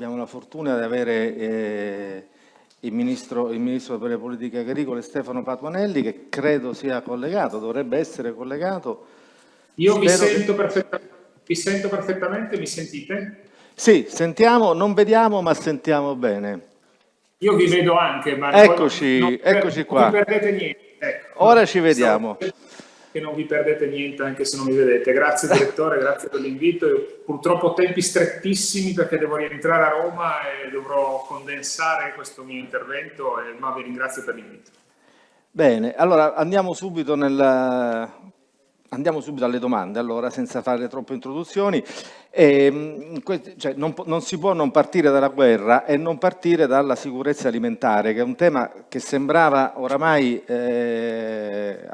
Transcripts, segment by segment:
abbiamo la fortuna di avere eh, il, ministro, il, ministro, per le politiche agricole Stefano Patuanelli che credo sia collegato, dovrebbe essere collegato. Io mi sento, che... mi sento, perfettamente, mi sentite? Sì, sentiamo, non vediamo ma sentiamo bene. Io vi vedo anche, ma eccoci, non, eccoci qua. Non perdete niente. Ecco. Ora ci vediamo. Che non vi perdete niente anche se non mi vedete. Grazie direttore, grazie per l'invito. Purtroppo tempi strettissimi perché devo rientrare a Roma e dovrò condensare questo mio intervento, ma vi ringrazio per l'invito. Bene, allora andiamo subito nel, Andiamo subito alle domande, allora, senza fare troppe introduzioni. E, cioè, non, non, si può non partire dalla guerra e non partire dalla sicurezza alimentare, che è un tema che sembrava oramai eh,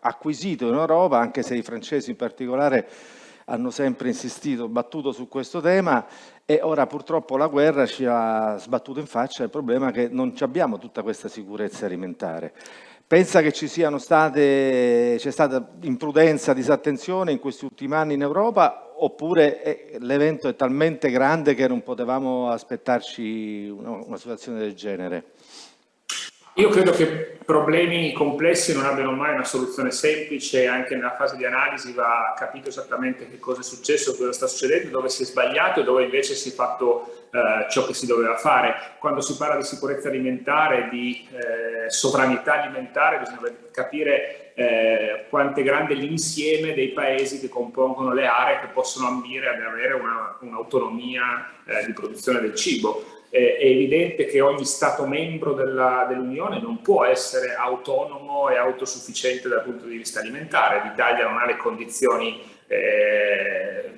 acquisito in Europa, anche se i francesi in particolare hanno sempre insistito, battuto su questo tema e ora purtroppo la guerra ci ha sbattuto in faccia il problema che non abbiamo tutta questa sicurezza alimentare. Pensa che ci siano state, c'è stata imprudenza, disattenzione in questi ultimi anni in Europa oppure eh, l'evento è talmente grande che non potevamo aspettarci una, una situazione del genere? Io credo che problemi complessi non abbiano mai una soluzione semplice, anche nella fase di analisi va capito esattamente che cosa è successo, cosa sta succedendo, dove si è sbagliato e dove invece si è fatto eh, ciò che si doveva fare. Quando si parla di sicurezza alimentare, di eh, sovranità alimentare, bisogna capire eh, quanto è grande l'insieme dei paesi che compongono le aree che possono ambire ad avere un'autonomia un eh, di produzione del cibo eh, è evidente che ogni Stato membro dell'Unione dell non può essere autonomo e autosufficiente dal punto di vista alimentare. L'Italia non ha le condizioni eh,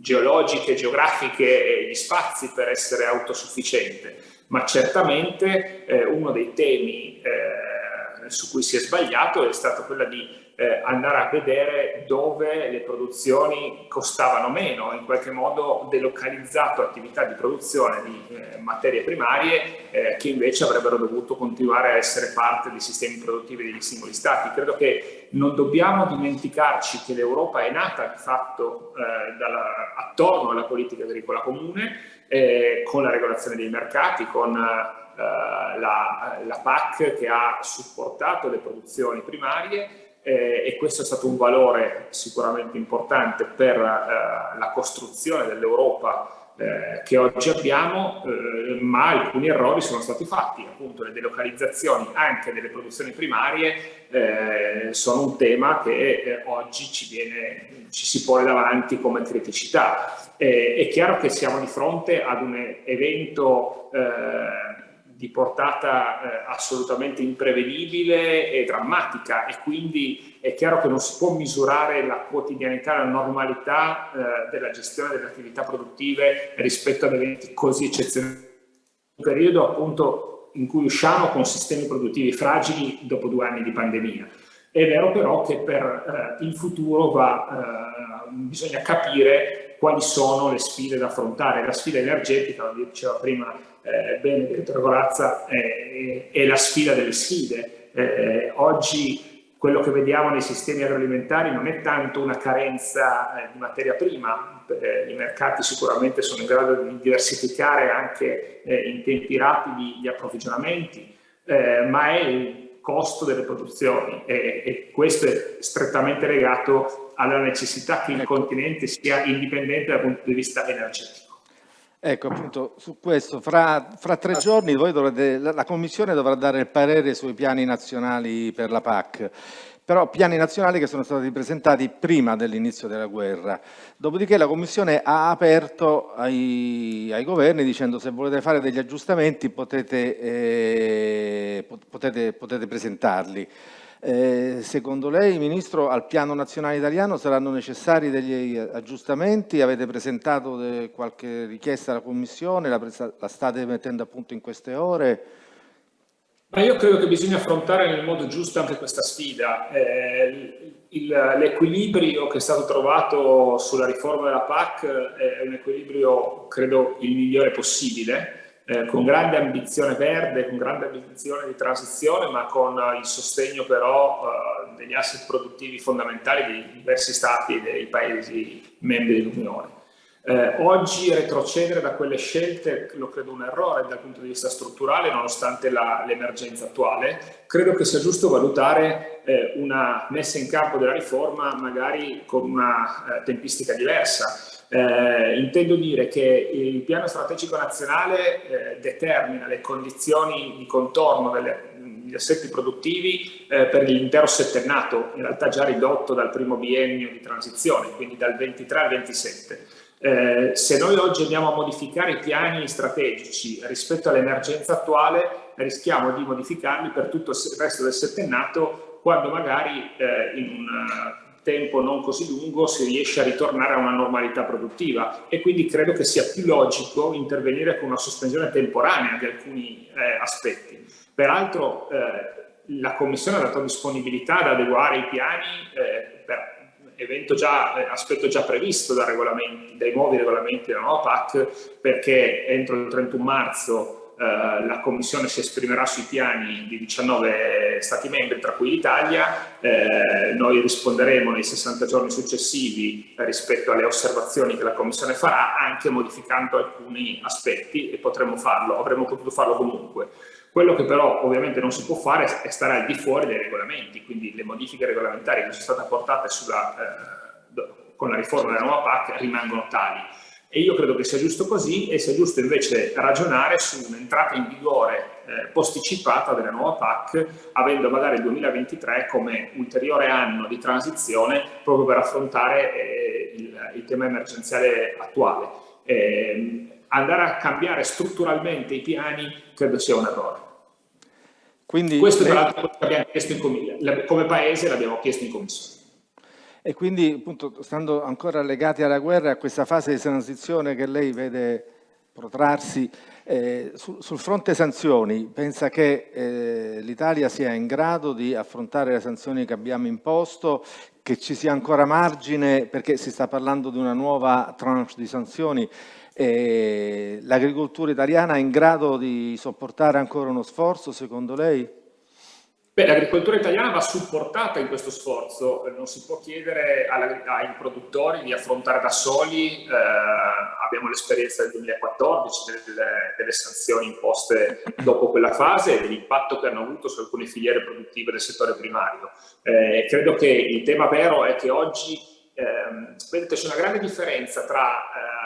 geologiche, geografiche e gli spazi per essere autosufficiente, ma certamente eh, uno dei temi eh, su cui si è sbagliato è stato quello di eh, andare a vedere dove le produzioni costavano meno, in qualche modo delocalizzato attività di produzione di eh, materie primarie eh, che invece avrebbero dovuto continuare a essere parte dei sistemi produttivi degli singoli stati. Credo che non dobbiamo dimenticarci che l'Europa è nata di fatto eh, dalla, attorno alla politica agricola comune, eh, con la regolazione dei mercati, con eh, la, la PAC che ha supportato le produzioni primarie eh, e questo è stato un valore sicuramente importante per eh, la costruzione dell'Europa eh, che oggi abbiamo, eh, ma alcuni errori sono stati fatti, appunto le delocalizzazioni anche delle produzioni primarie eh, sono un tema che oggi ci, viene, ci, si pone davanti come criticità. è chiaro che siamo di fronte ad un evento di portata eh, assolutamente imprevedibile e drammatica e quindi è chiaro che non si può misurare la quotidianità, la normalità eh, della gestione delle attività produttive rispetto ad eventi così eccezionali. Un periodo appunto in cui usciamo con sistemi produttivi fragili dopo due anni di pandemia. È vero però che per eh, il futuro va, eh, bisogna capire quali sono le sfide da affrontare. La sfida energetica, lo diceva prima eh, bene direttore Corazza, è, è, la sfida delle sfide. Eh, oggi quello che vediamo nei sistemi agroalimentari non è tanto una carenza eh, di materia prima, eh, i mercati sicuramente sono in grado di diversificare anche eh, in tempi rapidi gli approvvigionamenti, eh, ma è il costo delle produzioni e, e, questo è strettamente legato alla necessità che il continente sia indipendente dal punto di vista energetico. Ecco, appunto, su questo, fra, fra tre giorni dovrete, la Commissione dovrà dare il parere sui piani nazionali per la PAC, però piani nazionali che sono stati presentati prima dell'inizio della guerra. Dopodiché la Commissione ha aperto ai, ai governi dicendo se volete fare degli aggiustamenti potete, eh, potete, potete presentarli. Eh, secondo lei, Ministro, al piano nazionale italiano saranno necessari degli aggiustamenti? Avete presentato qualche richiesta alla Commissione? La, la, state mettendo a punto in queste ore? Ma io credo che bisogna affrontare nel modo giusto anche questa sfida. Eh, L'equilibrio che è stato trovato sulla riforma della PAC è un equilibrio, credo, il migliore possibile eh, con grande ambizione verde, con grande ambizione di transizione, ma con il sostegno però eh, degli asset produttivi fondamentali dei diversi stati e dei paesi membri dell'Unione. Eh, oggi retrocedere da quelle scelte lo credo un errore dal punto di vista strutturale nonostante l'emergenza attuale. Credo che sia giusto valutare eh, una messa in campo della riforma magari con una eh, tempistica diversa. Eh, intendo dire che il piano strategico nazionale eh, determina le condizioni di contorno degli assetti produttivi eh, per l'intero settennato, in realtà già ridotto dal primo biennio di transizione, quindi dal 23 al 27. Eh, se noi oggi andiamo a modificare i piani strategici rispetto all'emergenza attuale, rischiamo di modificarli per tutto il resto del settennato quando magari eh, in un tempo non così lungo si riesce a ritornare a una normalità produttiva e quindi credo che sia più logico intervenire con una sospensione temporanea di alcuni eh, aspetti. Peraltro eh, la Commissione ha dato disponibilità ad adeguare i piani eh, per già, eh, aspetto già previsto dai, dai nuovi regolamenti della nuova PAC perché entro il 31 marzo Uh, la Commissione si esprimerà sui piani di 19 Stati membri, tra cui l'Italia, eh, noi risponderemo nei 60 giorni successivi eh, rispetto alle osservazioni che la Commissione farà, anche modificando alcuni aspetti e potremo farlo, avremmo potuto farlo comunque. Quello che però ovviamente non si può fare è stare al di fuori dei regolamenti, quindi le modifiche regolamentari che sono state apportate sulla, eh, con la riforma della nuova PAC rimangono tali. E io credo che sia giusto così e sia giusto invece ragionare su un'entrata in vigore eh, posticipata della nuova PAC, avendo magari il 2023 come ulteriore anno di transizione proprio per affrontare eh, il, il, tema emergenziale attuale. Eh, andare a cambiare strutturalmente i piani credo sia un errore. Quindi Questo tra l'altro abbiamo chiesto in come paese l'abbiamo chiesto in commissione. E quindi, appunto, stando ancora legati alla guerra, a questa fase di transizione che lei vede protrarsi, eh, sul, sul, fronte sanzioni, pensa che eh, l'Italia sia in grado di affrontare le sanzioni che abbiamo imposto, che ci sia ancora margine, perché si sta parlando di una nuova tranche di sanzioni, eh, l'agricoltura italiana è in grado di sopportare ancora uno sforzo, secondo lei? L'agricoltura italiana va supportata in questo sforzo, non si può chiedere ai produttori di affrontare da soli, eh, abbiamo l'esperienza del 2014 delle, delle, sanzioni imposte dopo quella fase e dell'impatto che hanno avuto su alcune filiere produttive del settore primario. Eh, credo che il tema vero è che oggi, eh, vedete, c'è una grande differenza tra eh,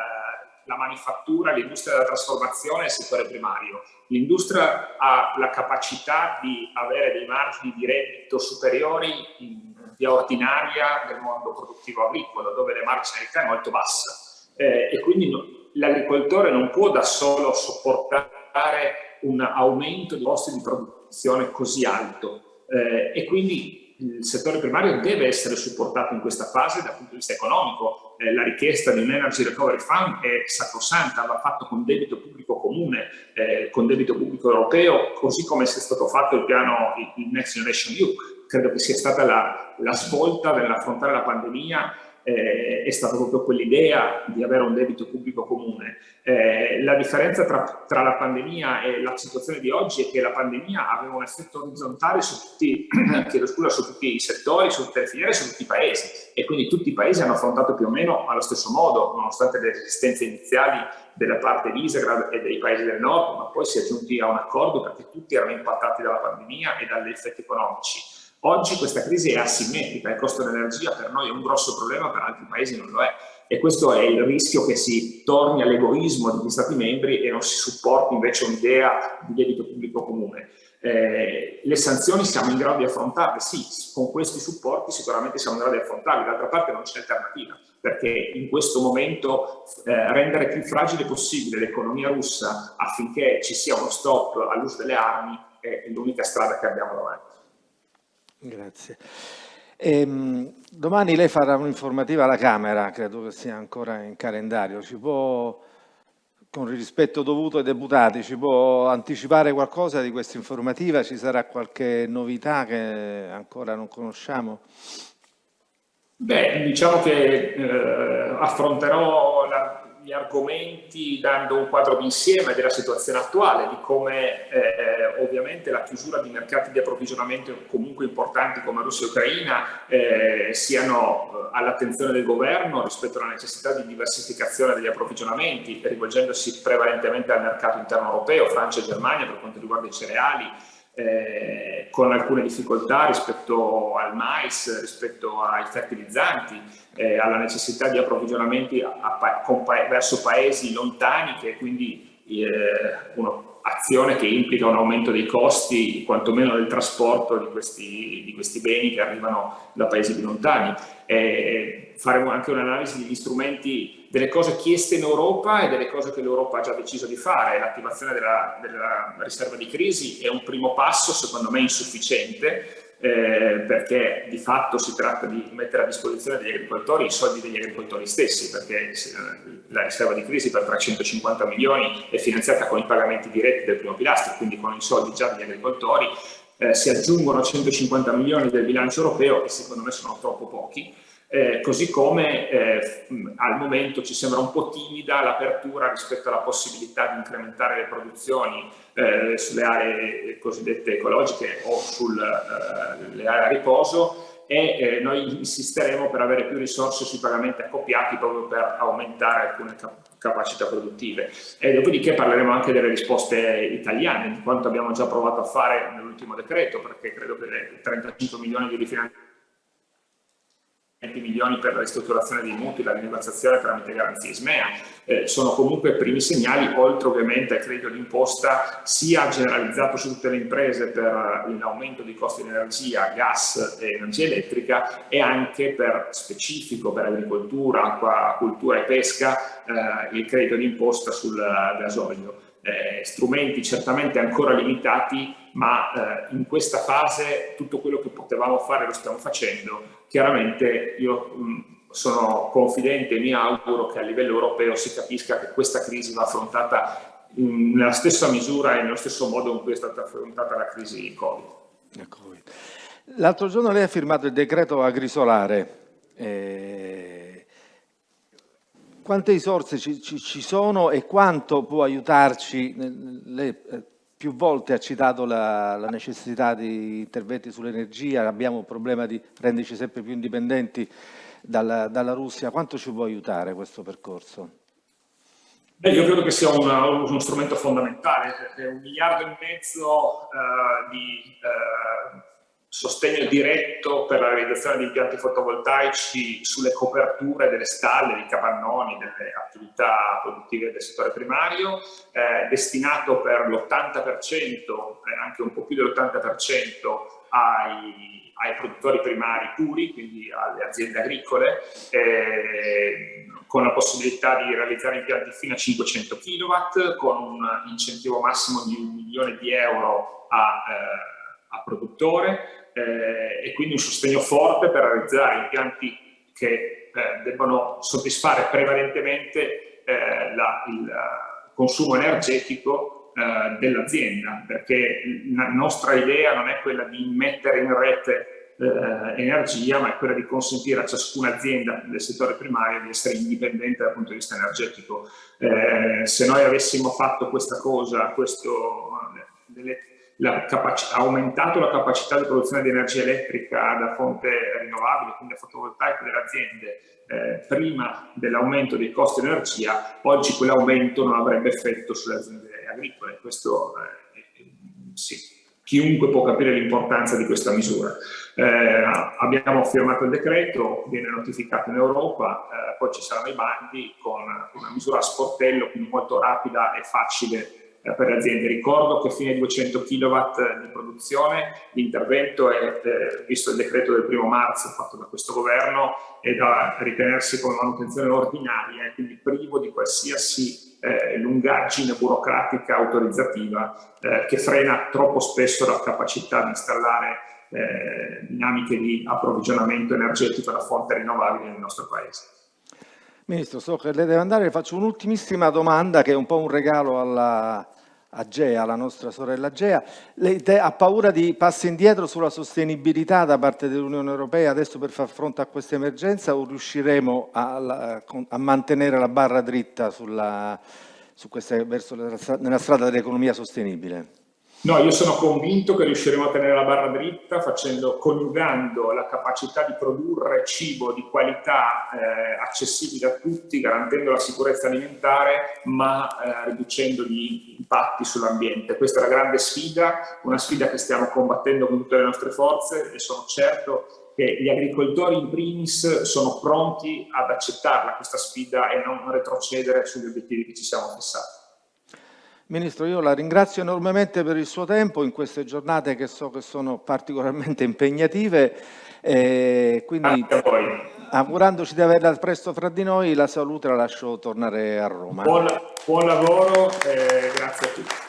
la manifattura, l'industria della trasformazione e il settore primario. L'industria ha la capacità di avere dei margini di reddito superiori in via ordinaria del mondo produttivo agricolo, dove la marginalità è molto bassa. Eh, e quindi no, l'agricoltore non può da solo sopportare un aumento di costi di produzione così alto. Eh, e quindi il settore primario deve essere supportato in questa fase dal punto di vista economico. Eh, la richiesta di un Energy Recovery Fund è sacrosanta, va fatto con debito pubblico comune, eh, con debito pubblico europeo, così come è stato fatto il piano il Next Generation EU. Credo che sia stata la, la svolta nell'affrontare la pandemia eh, è stata proprio quell'idea di avere un debito pubblico comune. Eh, la differenza tra, tra, la pandemia e la situazione di oggi è che la pandemia aveva un effetto orizzontale su tutti, scusa, su tutti i settori, su tutte le filiere, su tutti i paesi e quindi tutti i paesi hanno affrontato più o meno allo stesso modo, nonostante le resistenze iniziali della parte di Israele e dei paesi del nord, ma poi si è giunti a un accordo perché tutti erano impattati dalla pandemia e dagli effetti economici. Oggi questa crisi è asimmetrica, il costo dell'energia per noi è un grosso problema, per altri paesi non lo è. E questo è il rischio che si torni all'egoismo degli Stati membri e non si supporti invece un'idea di debito pubblico comune. Eh, le sanzioni siamo in grado di affrontarle? Sì, con questi supporti sicuramente siamo in grado di affrontarle, d'altra parte non c'è alternativa, perché in questo momento eh, rendere più fragile possibile l'economia russa affinché ci sia uno stop all'uso delle armi è l'unica strada che abbiamo davanti. Grazie. Ehm, domani lei farà un'informativa alla Camera, credo che sia ancora in calendario. Ci può, con il rispetto dovuto ai deputati, ci può anticipare qualcosa di questa informativa? Ci sarà qualche novità che ancora non conosciamo? Beh, diciamo che eh, affronterò la, gli argomenti dando un quadro d'insieme della situazione attuale, di come eh, ovviamente la chiusura di mercati di approvvigionamento comunque importanti come Russia e Ucraina eh, siano eh, all'attenzione del governo rispetto alla necessità di diversificazione degli approvvigionamenti, rivolgendosi prevalentemente al mercato interno europeo, Francia e Germania per quanto riguarda i cereali, eh, con alcune difficoltà rispetto al mais, rispetto ai fertilizzanti, eh, alla necessità di approvvigionamenti a, a, pa verso paesi lontani che quindi eh, un'azione che implica un aumento dei costi, quantomeno del trasporto di questi, di questi beni che arrivano da paesi più lontani. faremo anche un'analisi degli strumenti delle cose chieste in Europa e delle cose che l'Europa ha già deciso di fare. L'attivazione della, della, riserva di crisi è un primo passo, secondo me insufficiente, eh, perché di fatto si tratta di mettere a disposizione degli agricoltori i soldi degli agricoltori stessi, perché eh, la riserva di crisi per 350 milioni è finanziata con i pagamenti diretti del primo pilastro, quindi con i soldi già degli agricoltori, eh, si aggiungono 150 milioni del bilancio europeo, che secondo me sono troppo pochi, eh, così come eh, al momento ci sembra un po' timida l'apertura rispetto alla possibilità di incrementare le produzioni eh, sulle aree cosiddette ecologiche o sulle eh, aree a riposo e eh, noi insisteremo per avere più risorse sui pagamenti accoppiati proprio per aumentare alcune cap capacità produttive. E dopodiché parleremo anche delle risposte italiane, di quanto abbiamo già provato a fare nell'ultimo decreto, perché credo che le 35 milioni di rifinanziamento 20 milioni per la ristrutturazione dei mutui, la rinegoziazione tramite garanzie ISMEA, eh, sono comunque primi segnali, oltre ovviamente al credito d'imposta sia generalizzato su tutte le imprese per l'aumento dei costi di energia, gas e energia elettrica e anche per specifico per agricoltura, acquacultura e pesca eh, il credito d'imposta sul gasolio. Eh, strumenti certamente ancora limitati, ma eh, in questa fase tutto quello che potevamo fare lo stiamo facendo. Chiaramente io mh, sono confidente e mi auguro che a livello europeo si capisca che questa crisi va affrontata in, nella stessa misura e nello stesso modo in cui è stata affrontata la crisi Covid. Ecco L'altro giorno lei ha firmato il decreto agrisolare. Eh quante risorse ci, ci, ci, sono e quanto può aiutarci? Lei eh, più volte ha citato la, la necessità di interventi sull'energia, abbiamo un problema di renderci sempre più indipendenti dalla, dalla Russia. Quanto ci può aiutare questo percorso? Beh, io credo che sia una, uno strumento fondamentale, perché un miliardo e mezzo uh, di uh, sostegno diretto per la realizzazione di impianti fotovoltaici sulle coperture delle stalle, dei capannoni, delle attività produttive del settore primario, eh, destinato per l'80%, eh, anche un po' più dell'80% ai, ai, produttori primari puri, quindi alle aziende agricole, eh, con la possibilità di realizzare impianti fino a 500 kW, con un incentivo massimo di un milione di euro a, eh, a produttore, eh, e quindi un sostegno forte per realizzare impianti che eh, debbano soddisfare prevalentemente eh, la, il consumo energetico eh, dell'azienda, perché la nostra idea non è quella di mettere in rete eh, energia, ma è quella di consentire a ciascuna azienda del settore primario di essere indipendente dal punto di vista energetico. Eh, se noi avessimo fatto questa cosa, questo, delle, ha aumentato la capacità di produzione di energia elettrica da fonte rinnovabile, quindi fotovoltaica delle aziende, eh, prima dell'aumento dei costi di energia, oggi quell'aumento non avrebbe effetto sulle aziende agricole. Questo eh, sì, chiunque può capire l'importanza di questa misura. Eh, abbiamo firmato il decreto, viene notificato in Europa, eh, poi ci saranno i bandi con una misura a sportello, quindi molto rapida e facile per le aziende. Ricordo che fino ai 200 kW di produzione l'intervento è, eh, visto il decreto del primo marzo fatto da questo governo, è da ritenersi come manutenzione ordinaria e quindi privo di qualsiasi eh, lungaggine burocratica autorizzativa eh, che frena troppo spesso la capacità di installare eh, dinamiche di approvvigionamento energetico da fonte rinnovabile nel nostro Paese. Ministro, so che lei deve andare, faccio un'ultimissima domanda che è un po' un regalo alla, Agea, la nostra sorella Agea. Lei ha paura di passi indietro sulla sostenibilità da parte dell'Unione Europea adesso per far fronte a questa emergenza o riusciremo a, a mantenere la barra dritta sulla, su questa, verso la, nella strada dell'economia sostenibile? No, io sono convinto che riusciremo a tenere la barra dritta facendo, coniugando la capacità di produrre cibo di qualità eh, accessibile a tutti, garantendo la sicurezza alimentare, ma eh, riducendo gli impatti sull'ambiente. Questa è la grande sfida, una sfida che stiamo combattendo con tutte le nostre forze e sono certo che gli agricoltori in primis sono pronti ad accettarla questa sfida e non retrocedere sugli obiettivi che ci siamo fissati. Ministro, io la ringrazio enormemente per il suo tempo in queste giornate che so che sono particolarmente impegnative. E quindi, augurandoci di averla presto fra di noi, la salute la lascio tornare a Roma. Buon, buon lavoro e grazie a tutti.